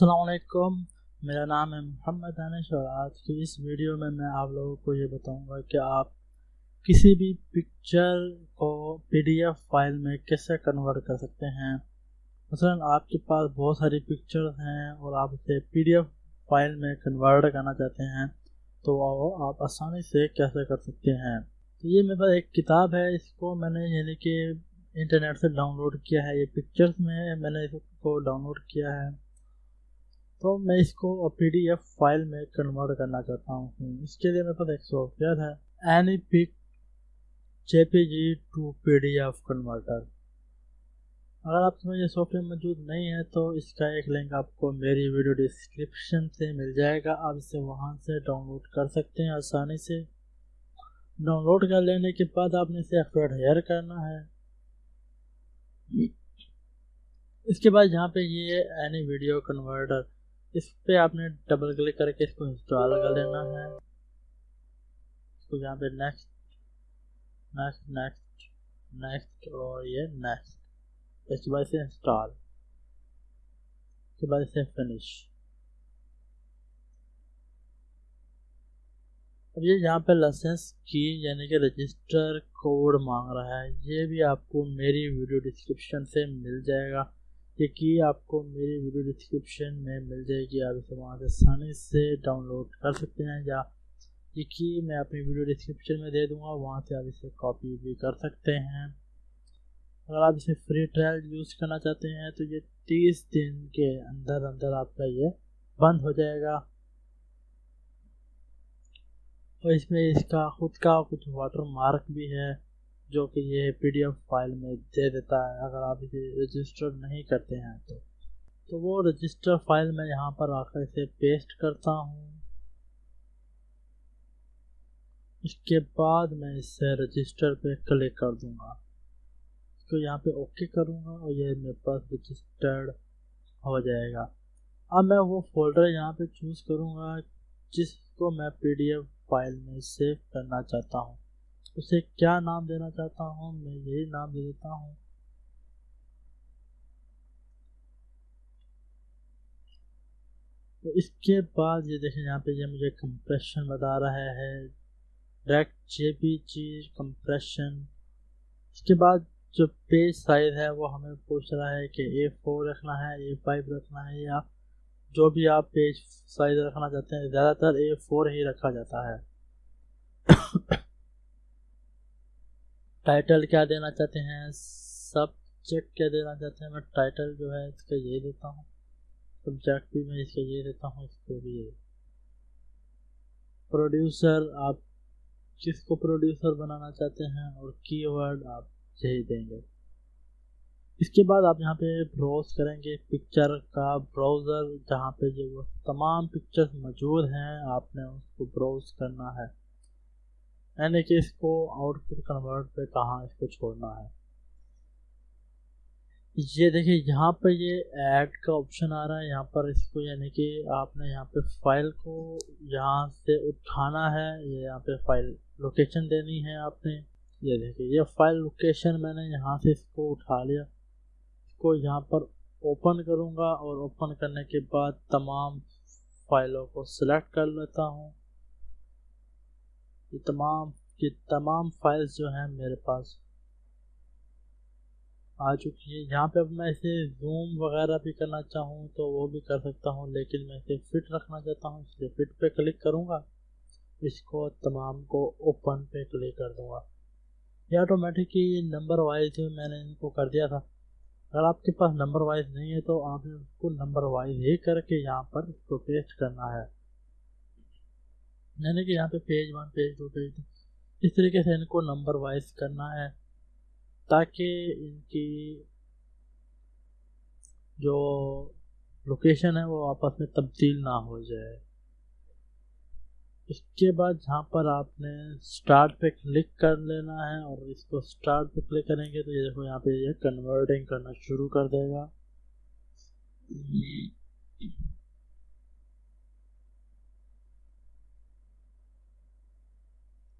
असलकुम मेरा नाम है मोहम्मद दानिश और आज की इस वीडियो में मैं आप लोगों को ये बताऊँगा कि आप किसी भी पिक्चर को पीडीएफ फ़ाइल में कैसे कन्वर्ट कर सकते हैं। मसलन आपके पास बहुत सारी पिक्चर्स हैं और आप उसे पीडीएफ फ़ाइल में कन्वर्ट करना चाहते हैं तो आप आसानी से कैसे कर सकते हैं। तो ये मेरे पास एक किताब है, इसको मैंने यानी कि इंटरनेट से डाउनलोड किया है। ये पिक्चर्स में मैंने इसको डाउनलोड किया है। तो मैं इसको पी डी एफ़ फ़ाइल में कन्वर्ट करना चाहता हूँ। इसके लिए मेरे पास एक सॉफ्टवेयर है any pic J P G to P D F converter अगर आप समझ ये सॉफ्टवेयर मौजूद नहीं है तो इसका एक लिंक आपको मेरी वीडियो डिस्क्रिप्शन से मिल जाएगा। आप इसे वहाँ से डाउनलोड कर सकते हैं आसानी से। डाउनलोड कर लेने के बाद आपने इसे हेयर करना है। इसके बाद यहाँ पे ये एनी वीडियो कन्वर्टर इस पे आपने डबल क्लिक करके इसको इंस्टॉल कर लेना है। इसको यहाँ पे नेक्स्ट नेक्स्ट नेक्स्ट नेक्स्ट और ये नेक्स्ट इसके बाद इसे इंस्टॉल इसके बाद इसे फिनिश अब ये यहाँ पे लाइसेंस की यानी कि रजिस्टर कोड मांग रहा है। ये भी आपको मेरी वीडियो डिस्क्रिप्शन से मिल जाएगा। ये की आपको मेरी वीडियो डिस्क्रिप्शन में मिल जाएगी। आप इसे वहाँ से आसानी से डाउनलोड कर सकते हैं या ये की मैं अपनी वीडियो डिस्क्रिप्शन में दे दूँगा, वहाँ से आप इसे कॉपी भी कर सकते हैं। अगर आप इसे फ्री ट्रायल यूज़ करना चाहते हैं तो ये तीस दिन के अंदर अंदर आपका ये बंद हो जाएगा। और इसमें इसका खुद का कुछ वाटर मार्क भी है। जो कि ये पीडीएफ फ़ाइल में दे देता है, अगर आप इसे रजिस्टर नहीं करते हैं तो। तो वो रजिस्टर फ़ाइल मैं यहाँ पर आकर इसे पेस्ट करता हूँ। इसके बाद मैं इसे रजिस्टर पे क्लिक कर दूँगा। इसको यहाँ पे ओके करूँगा और ये मेरे पास रजिस्टर्ड हो जाएगा। अब मैं वो फोल्डर यहाँ पे चूज़ करूँगा, जिसको मैं पीडीएफ फ़ाइल में सेव करना चाहता हूँ। उसे क्या नाम देना चाहता हूँ, मैं यही नाम दे देता हूँ। तो इसके बाद ये देखें, यहाँ पे ये मुझे कंप्रेशन बता रहा है। डायरेक्ट जेपीजी कंप्रेशन इसके बाद जो पेज साइज़ है, वो हमें पूछ रहा है कि ए फोर रखना है ए फाइव रखना है, या जो भी आप पेज साइज़ रखना चाहते हैं, ज़्यादातर ए फोर ही रखा जाता है। टाइटल क्या देना चाहते हैं? सब्जेक्ट क्या देना चाहते हैं? मैं टाइटल जो है इसका ये देता हूँ। सब्जेक्ट भी मैं इसका ये देता हूँ, इसको भी ये। प्रोड्यूसर आप किसको प्रोड्यूसर बनाना चाहते हैं और कीवर्ड आप यही देंगे। इसके बाद आप यहाँ पे ब्राउज करेंगे पिक्चर का ब्राउज़र जहाँ पे जो वो तमाम पिक्चर्स मौजूद हैं, आपने उसको ब्राउज करना है। यानी कि इसको आउटपुट कन्वर्ट पे कहाँ इसको छोड़ना है। ये देखिए, यहाँ पर ये ऐड का ऑप्शन आ रहा है। यहाँ पर इसको यानी कि आपने यहाँ पे फ़ाइल को यहाँ से उठाना है। ये यहाँ पे फ़ाइल लोकेशन देनी है आपने। ये देखिए, ये फ़ाइल लोकेशन मैंने यहाँ से इसको उठा लिया। इसको यहाँ पर ओपन करूँगा और ओपन करने के बाद तमाम फाइलों को सिलेक्ट कर लेता हूँ। ये तमाम ये तमाम फाइल्स जो हैं मेरे पास आ चुकी है। यहाँ पे अब मैं इसे जूम वगैरह भी करना चाहूँ तो वो भी कर सकता हूँ, लेकिन मैं इसे फिट रखना चाहता हूँ, इसलिए फिट पे क्लिक करूँगा। इसको तमाम को ओपन पे क्लिक कर दूँगा। ये ऑटोमेटिक ही नंबर वाइज मैंने इनको कर दिया था। अगर आपके पास नंबर वाइज नहीं है तो आपने उसको नंबर वाइज ही करके यहाँ पर इसको पेस्ट करना है। यानी कि यहाँ पे page one page two page two इस तरीके से इनको नंबर वाइज करना है, ताकि इनकी जो लोकेशन है वो आपस में तब्दील ना हो जाए। इसके बाद जहाँ पर आपने स्टार्ट पे क्लिक कर लेना है और इसको स्टार्ट पे क्लिक करेंगे तो ये देखो यहाँ पे ये कन्वर्टिंग करना शुरू कर देगा।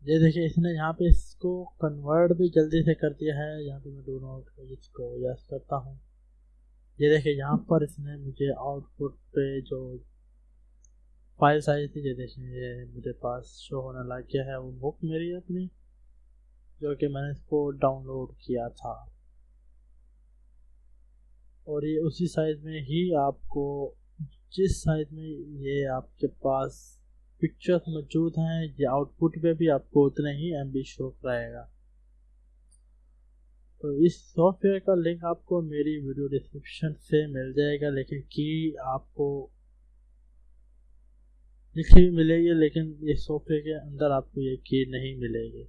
ये देखिए, इसने यहाँ पे इसको कन्वर्ट भी जल्दी से कर दिया है। यहाँ पे मैं डो नोट इसको यस करता हूँ। ये देखिए, यहाँ पर इसने मुझे आउटपुट पे जो फ़ाइल साइज़ थी, ये देखिए, ये मेरे पास शो होने लग गया है। वो बुक मेरी अपनी, जो कि मैंने इसको डाउनलोड किया था। और ये उसी साइज़ में ही आपको, जिस साइज़ में ये आपके पास पिक्चर्स मौजूद हैं, ये आउटपुट पे भी आपको उतने ही एम बी शो कराएगा तो इस सॉफ्टवेयर का लिंक आपको मेरी वीडियो डिस्क्रिप्शन से मिल जाएगा, लेकिन की आपको लिखी मिलेगी, लेकिन इस सॉफ्टवेयर के अंदर आपको ये की नहीं मिलेगी।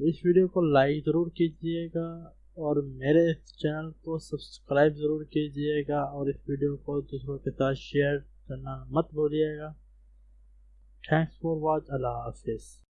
तो इस वीडियो को लाइक ज़रूर कीजिएगा, और मेरे इस चैनल को सब्सक्राइब ज़रूर कीजिएगा, और इस वीडियो को दूसरों के साथ शेयर करना मत भूलिएगा। Thanks for watch. Allah Hafiz.